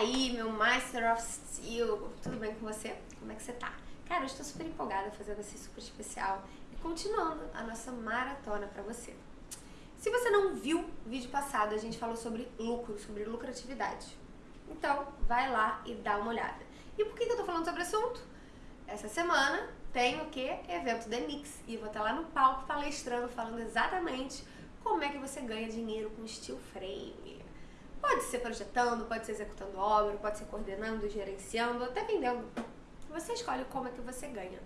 aí, meu Master of Steel? Tudo bem com você? Como é que você tá? Cara, eu estou super empolgada fazendo esse super especial e continuando a nossa maratona para você. Se você não viu o vídeo passado, a gente falou sobre lucro, sobre lucratividade. Então, vai lá e dá uma olhada. E por que eu tô falando sobre o assunto? Essa semana tem o que? Evento The Mix. E vou estar lá no palco palestrando, falando exatamente como é que você ganha dinheiro com steel frame. Pode ser projetando, pode ser executando obra, pode ser coordenando, gerenciando, até vendendo. Você escolhe como é que você ganha.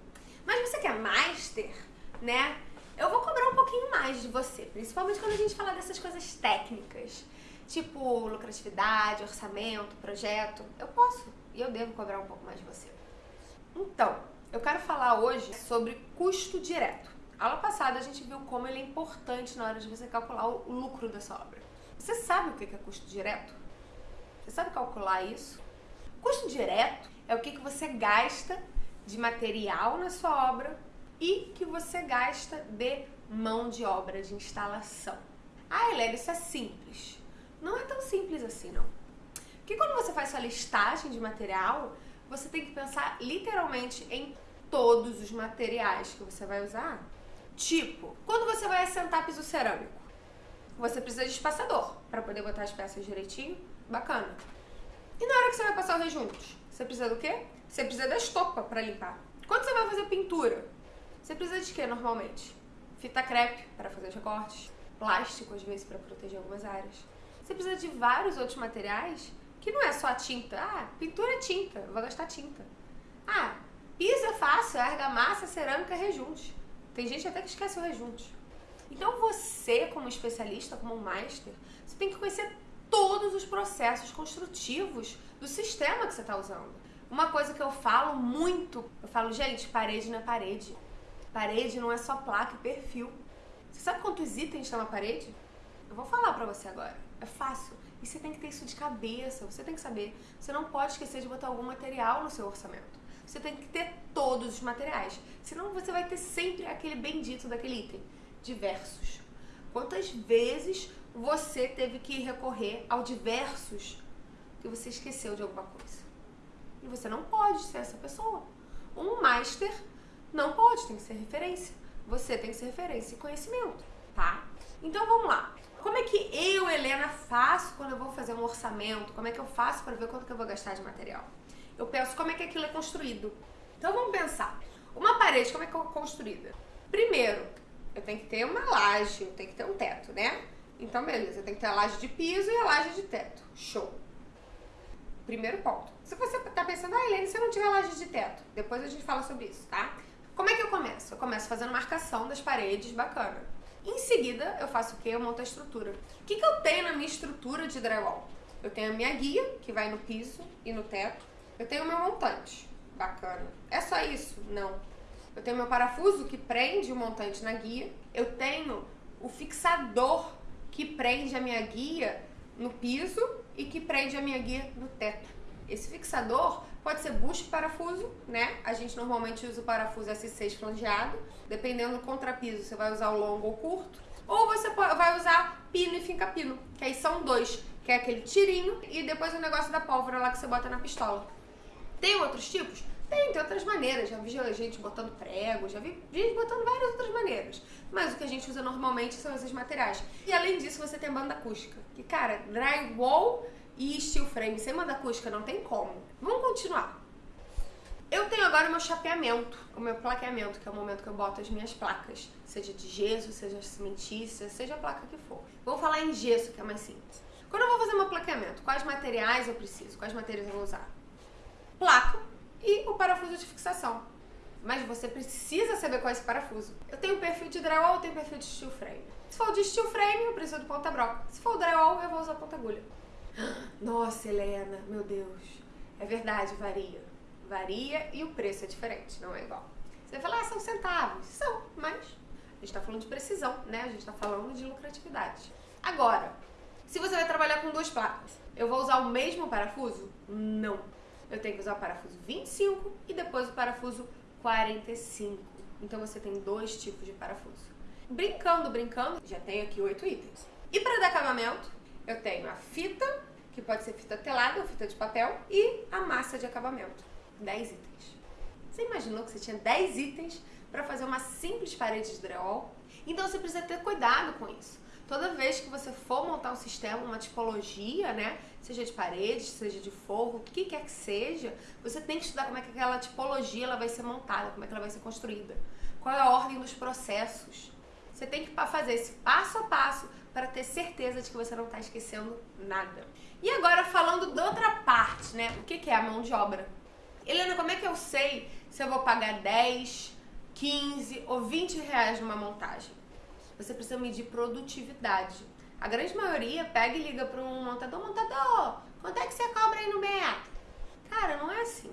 Mas você quer master, né? Eu vou cobrar um pouquinho mais de você, principalmente quando a gente fala dessas coisas técnicas, tipo lucratividade, orçamento, projeto. Eu posso e eu devo cobrar um pouco mais de você. Então, eu quero falar hoje sobre custo direto. Aula passada a gente viu como ele é importante na hora de você calcular o lucro da sua obra. Você sabe o que é custo direto? Você sabe calcular isso? Custo direto é o que você gasta de material na sua obra e que você gasta de mão de obra, de instalação. Ah, Helena, isso é simples. Não é tão simples assim, não. Porque quando você faz sua listagem de material, você tem que pensar literalmente em todos os materiais que você vai usar. Tipo, quando você vai assentar piso cerâmico, você precisa de espaçador para poder botar as peças direitinho, bacana. E na hora que você vai passar os rejuntos, você precisa do quê? Você precisa da estopa para limpar. Quando você vai fazer pintura, você precisa de quê normalmente? Fita crepe para fazer os recortes, plástico às vezes para proteger algumas áreas. Você precisa de vários outros materiais que não é só a tinta. Ah, pintura é tinta, eu vou gastar tinta. Ah, piso é fácil, argamassa, cerâmica, rejunte. Tem gente até que esquece o rejunte. Então você, como especialista, como master, você tem que conhecer todos os processos construtivos do sistema que você está usando. Uma coisa que eu falo muito, eu falo, gente, parede não é parede. Parede não é só placa e perfil. Você sabe quantos itens estão na parede? Eu vou falar pra você agora. É fácil. E você tem que ter isso de cabeça, você tem que saber. Você não pode esquecer de botar algum material no seu orçamento. Você tem que ter todos os materiais. Senão você vai ter sempre aquele bendito daquele item diversos. Quantas vezes você teve que recorrer ao diversos que você esqueceu de alguma coisa? E você não pode ser essa pessoa. Um master não pode, tem que ser referência. Você tem que ser referência e conhecimento, tá? Então vamos lá. Como é que eu, Helena, faço quando eu vou fazer um orçamento? Como é que eu faço para ver quanto que eu vou gastar de material? Eu penso como é que aquilo é construído. Então vamos pensar. Uma parede, como é que é construída? Primeiro, eu tenho que ter uma laje, eu tenho que ter um teto, né? Então, beleza, eu tenho que ter a laje de piso e a laje de teto. Show. Primeiro ponto. Se você tá pensando, ah, Helene, se eu não tiver laje de teto, depois a gente fala sobre isso, tá? Como é que eu começo? Eu começo fazendo marcação das paredes, bacana. Em seguida, eu faço o quê? Eu monto a estrutura. O que, que eu tenho na minha estrutura de drywall? Eu tenho a minha guia, que vai no piso e no teto. Eu tenho o meu montante. Bacana. É só isso? Não. Eu tenho meu parafuso que prende o montante na guia. Eu tenho o fixador que prende a minha guia no piso e que prende a minha guia no teto. Esse fixador pode ser bucho parafuso, né? A gente normalmente usa o parafuso S6 flangeado. Dependendo do contrapiso, você vai usar o longo ou curto. Ou você vai usar pino e finca-pino, que aí são dois, que é aquele tirinho e depois o negócio da pólvora lá que você bota na pistola. Tem outros tipos? Tem, tem outras maneiras. Já vi gente botando prego, já vi gente botando várias outras maneiras. Mas o que a gente usa normalmente são esses materiais. E além disso, você tem banda acústica. Que, cara, drywall e steel frame sem banda acústica não tem como. Vamos continuar. Eu tenho agora o meu chapeamento, o meu plaqueamento, que é o momento que eu boto as minhas placas. Seja de gesso, seja cimentícia, seja a placa que for. Vou falar em gesso, que é mais simples. Quando eu vou fazer meu plaqueamento, quais materiais eu preciso? Quais materiais eu vou usar? Placa, e o parafuso de fixação. Mas você precisa saber qual é esse parafuso. Eu tenho perfil de drywall, eu tenho perfil de steel frame. Se for de steel frame, eu preciso do ponta broca. Se for drywall, eu vou usar ponta agulha. Nossa, Helena, meu Deus. É verdade, varia. Varia e o preço é diferente, não é igual. Você vai falar, ah, são centavos. São, mas a gente tá falando de precisão, né? A gente tá falando de lucratividade. Agora, se você vai trabalhar com duas placas, eu vou usar o mesmo parafuso? Não eu tenho que usar o parafuso 25 e depois o parafuso 45. Então você tem dois tipos de parafuso. Brincando, brincando, já tenho aqui oito itens. E para dar acabamento, eu tenho a fita que pode ser fita telada ou fita de papel, e a massa de acabamento. 10 itens. Você imaginou que você tinha 10 itens para fazer uma simples parede de drywall? Então você precisa ter cuidado com isso. Toda vez que você for montar um sistema, uma tipologia, né? Seja de paredes, seja de forro, o que quer que seja, você tem que estudar como é que aquela tipologia ela vai ser montada, como é que ela vai ser construída. Qual é a ordem dos processos. Você tem que fazer esse passo a passo para ter certeza de que você não está esquecendo nada. E agora falando da outra parte, né? O que é a mão de obra? Helena, como é que eu sei se eu vou pagar 10, 15 ou 20 reais numa montagem? Você precisa medir produtividade. A grande maioria pega e liga para um montador, montador, quanto é que você cobra aí no metro? Cara, não é assim.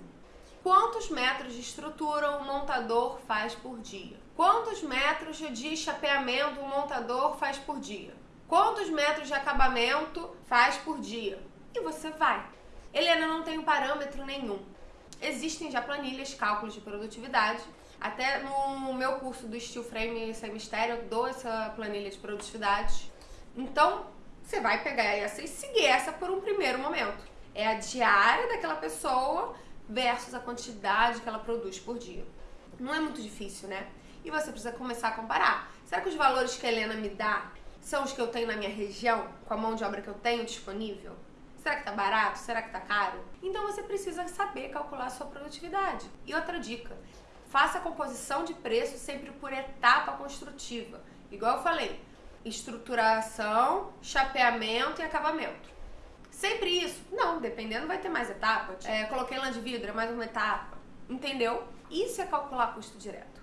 Quantos metros de estrutura um montador faz por dia? Quantos metros de chapeamento um montador faz por dia? Quantos metros de acabamento faz por dia? E você vai. Helena não tem parâmetro nenhum. Existem já planilhas, cálculos de produtividade. Até no meu curso do Steel Frame Sem Mistério, eu dou essa planilha de produtividade. Então, você vai pegar essa e seguir essa por um primeiro momento. É a diária daquela pessoa versus a quantidade que ela produz por dia. Não é muito difícil, né? E você precisa começar a comparar. Será que os valores que a Helena me dá são os que eu tenho na minha região, com a mão de obra que eu tenho disponível? Será que tá barato? Será que tá caro? Então você precisa saber calcular sua produtividade. E outra dica, faça a composição de preço sempre por etapa construtiva. Igual eu falei, estruturação, chapeamento e acabamento. Sempre isso? Não, dependendo vai ter mais etapas. É, coloquei lã de vidro, é mais uma etapa. Entendeu? Isso é calcular custo direto.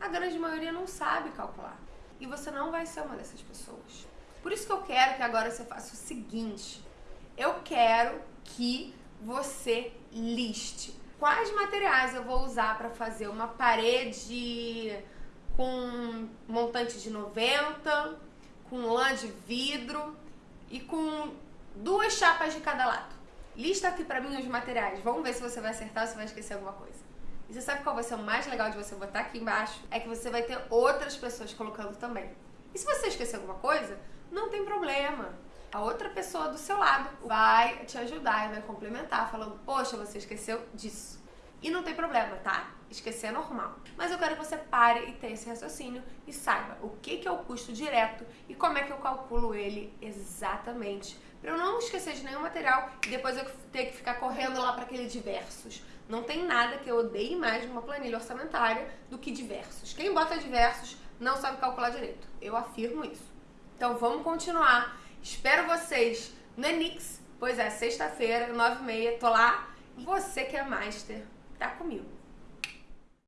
A grande maioria não sabe calcular. E você não vai ser uma dessas pessoas. Por isso que eu quero que agora você faça o seguinte eu quero que você liste quais materiais eu vou usar para fazer uma parede com montante de 90, com lã de vidro e com duas chapas de cada lado. Lista aqui para mim os materiais. Vamos ver se você vai acertar ou se vai esquecer alguma coisa. E você sabe qual vai ser o mais legal de você botar aqui embaixo? É que você vai ter outras pessoas colocando também. E se você esquecer alguma coisa, não tem problema a outra pessoa do seu lado vai te ajudar e vai complementar, falando: Poxa, você esqueceu disso. E não tem problema, tá? Esquecer é normal. Mas eu quero que você pare e tenha esse raciocínio e saiba o que, que é o custo direto e como é que eu calculo ele exatamente. Para eu não esquecer de nenhum material e depois eu ter que ficar correndo lá para aquele diversos. Não tem nada que eu odeie mais numa planilha orçamentária do que diversos. Quem bota diversos não sabe calcular direito. Eu afirmo isso. Então vamos continuar Espero vocês no Enix, pois é, sexta-feira, nove e meia, tô lá. Você que é master, tá comigo.